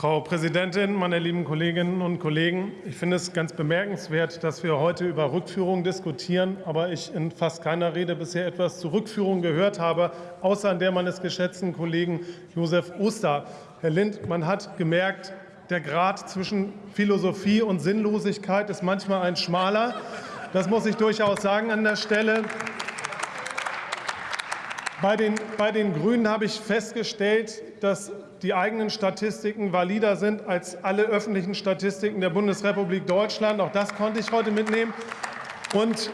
Frau Präsidentin, meine lieben Kolleginnen und Kollegen! Ich finde es ganz bemerkenswert, dass wir heute über Rückführung diskutieren, aber ich in fast keiner Rede bisher etwas zur Rückführung gehört habe, außer an der meines geschätzten Kollegen Josef Oster. Herr Lind, man hat gemerkt, der Grad zwischen Philosophie und Sinnlosigkeit ist manchmal ein schmaler. Das muss ich durchaus sagen an der Stelle. Bei den, bei den Grünen habe ich festgestellt, dass die eigenen Statistiken valider sind als alle öffentlichen Statistiken der Bundesrepublik Deutschland. Auch das konnte ich heute mitnehmen. Und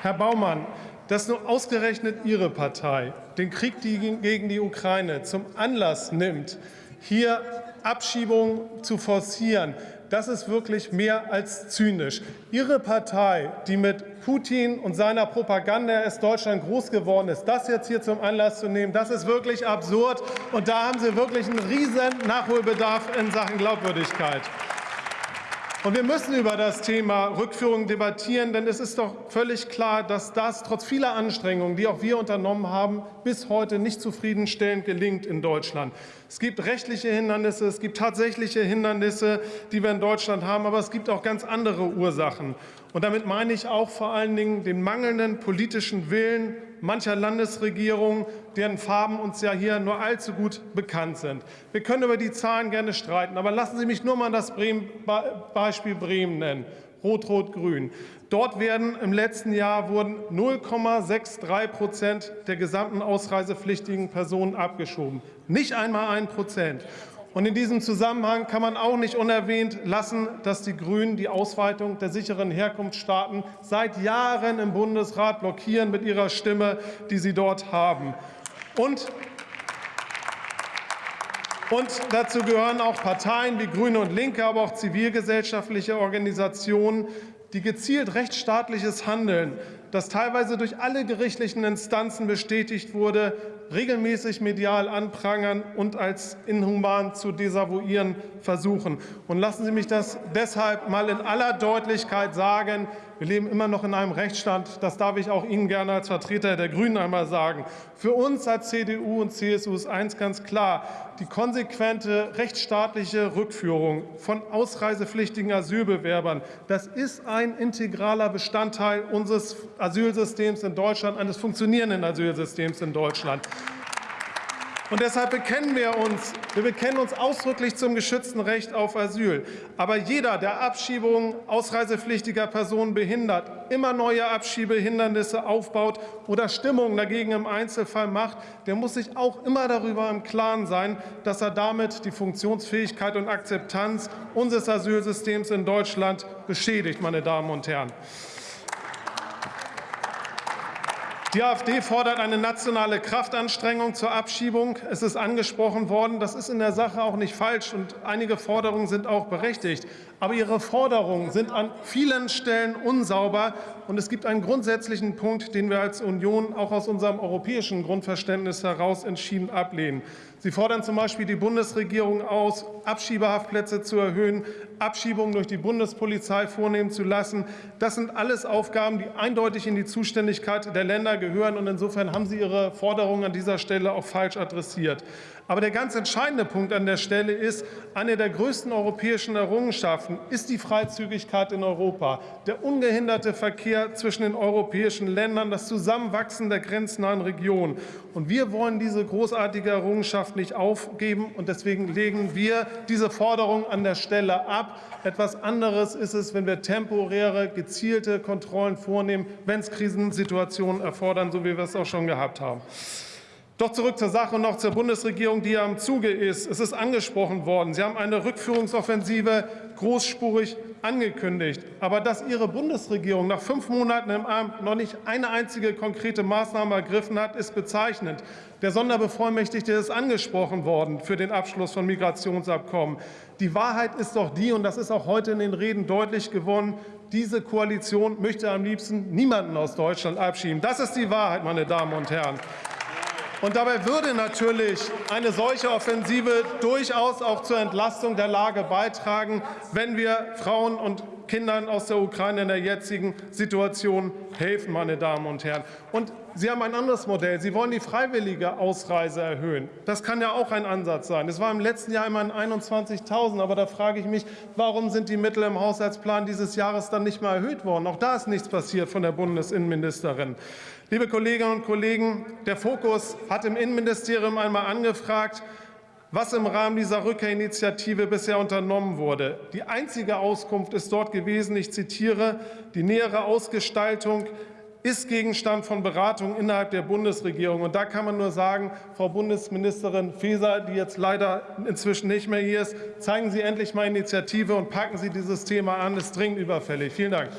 Herr Baumann, dass nur ausgerechnet Ihre Partei den Krieg gegen die Ukraine zum Anlass nimmt, hier Abschiebungen zu forcieren, das ist wirklich mehr als zynisch. Ihre Partei, die mit Putin und seiner Propaganda ist Deutschland groß geworden ist, das jetzt hier zum Anlass zu nehmen, das ist wirklich absurd. Und da haben Sie wirklich einen riesen Nachholbedarf in Sachen Glaubwürdigkeit. Und wir müssen über das Thema Rückführung debattieren, denn es ist doch völlig klar, dass das trotz vieler Anstrengungen, die auch wir unternommen haben, bis heute nicht zufriedenstellend gelingt in Deutschland. Es gibt rechtliche Hindernisse, es gibt tatsächliche Hindernisse, die wir in Deutschland haben, aber es gibt auch ganz andere Ursachen. Und damit meine ich auch vor allen Dingen den mangelnden politischen Willen mancher Landesregierungen, deren Farben uns ja hier nur allzu gut bekannt sind. Wir können über die Zahlen gerne streiten, aber lassen Sie mich nur mal das Beispiel Bremen nennen. Rot-Rot-Grün. Dort werden im letzten Jahr wurden 0,63 Prozent der gesamten ausreisepflichtigen Personen abgeschoben. Nicht einmal ein Prozent. Und in diesem Zusammenhang kann man auch nicht unerwähnt lassen, dass die Grünen die Ausweitung der sicheren Herkunftsstaaten seit Jahren im Bundesrat blockieren mit ihrer Stimme, die sie dort haben. Und und dazu gehören auch Parteien wie Grüne und Linke, aber auch zivilgesellschaftliche Organisationen, die gezielt rechtsstaatliches Handeln, das teilweise durch alle gerichtlichen Instanzen bestätigt wurde, regelmäßig medial anprangern und als inhuman zu desavouieren versuchen. Und lassen Sie mich das deshalb mal in aller Deutlichkeit sagen. Wir leben immer noch in einem Rechtsstaat. Das darf ich auch Ihnen gerne als Vertreter der Grünen einmal sagen. Für uns als CDU und CSU ist eins ganz klar. Die konsequente rechtsstaatliche Rückführung von ausreisepflichtigen Asylbewerbern, das ist ein integraler Bestandteil unseres Asylsystems in Deutschland, eines funktionierenden Asylsystems in Deutschland. Und deshalb bekennen wir uns, wir bekennen uns ausdrücklich zum geschützten Recht auf Asyl. Aber jeder, der Abschiebungen ausreisepflichtiger Personen behindert, immer neue Abschiebehindernisse aufbaut oder Stimmung dagegen im Einzelfall macht, der muss sich auch immer darüber im Klaren sein, dass er damit die Funktionsfähigkeit und Akzeptanz unseres Asylsystems in Deutschland beschädigt, meine Damen und Herren. Die AfD fordert eine nationale Kraftanstrengung zur Abschiebung. Es ist angesprochen worden, das ist in der Sache auch nicht falsch, und einige Forderungen sind auch berechtigt. Aber Ihre Forderungen sind an vielen Stellen unsauber, und es gibt einen grundsätzlichen Punkt, den wir als Union auch aus unserem europäischen Grundverständnis heraus entschieden ablehnen. Sie fordern zum Beispiel die Bundesregierung aus, Abschiebehaftplätze zu erhöhen, Abschiebungen durch die Bundespolizei vornehmen zu lassen. Das sind alles Aufgaben, die eindeutig in die Zuständigkeit der Länder gehören. Und insofern haben Sie Ihre Forderungen an dieser Stelle auch falsch adressiert. Aber der ganz entscheidende Punkt an der Stelle ist, eine der größten europäischen Errungenschaften ist die Freizügigkeit in Europa, der ungehinderte Verkehr zwischen den europäischen Ländern, das Zusammenwachsen der grenznahen Regionen. Und wir wollen diese großartige Errungenschaft nicht aufgeben. Und deswegen legen wir diese Forderung an der Stelle ab. Etwas anderes ist es, wenn wir temporäre, gezielte Kontrollen vornehmen, wenn es Krisensituationen erfordern, so wie wir es auch schon gehabt haben. Doch zurück zur Sache und noch zur Bundesregierung, die ja im Zuge ist. Es ist angesprochen worden. Sie haben eine Rückführungsoffensive großspurig angekündigt. Aber dass Ihre Bundesregierung nach fünf Monaten im Amt noch nicht eine einzige konkrete Maßnahme ergriffen hat, ist bezeichnend. Der Sonderbevollmächtigte ist angesprochen worden für den Abschluss von Migrationsabkommen. Die Wahrheit ist doch die, und das ist auch heute in den Reden deutlich geworden, diese Koalition möchte am liebsten niemanden aus Deutschland abschieben. Das ist die Wahrheit, meine Damen und Herren. Und dabei würde natürlich eine solche Offensive durchaus auch zur Entlastung der Lage beitragen, wenn wir Frauen und Kindern aus der Ukraine in der jetzigen Situation helfen, meine Damen und Herren. Und Sie haben ein anderes Modell. Sie wollen die freiwillige Ausreise erhöhen. Das kann ja auch ein Ansatz sein. Es war im letzten Jahr immerhin 21.000. Aber da frage ich mich, warum sind die Mittel im Haushaltsplan dieses Jahres dann nicht mal erhöht worden? Auch da ist nichts passiert von der Bundesinnenministerin. Liebe Kolleginnen und Kollegen, der Fokus hat im Innenministerium einmal angefragt, was im Rahmen dieser Rückkehrinitiative bisher unternommen wurde. Die einzige Auskunft ist dort gewesen, ich zitiere, die nähere Ausgestaltung ist Gegenstand von Beratungen innerhalb der Bundesregierung. Und da kann man nur sagen, Frau Bundesministerin Faeser, die jetzt leider inzwischen nicht mehr hier ist, zeigen Sie endlich mal Initiative und packen Sie dieses Thema an. Es ist dringend überfällig. Vielen Dank.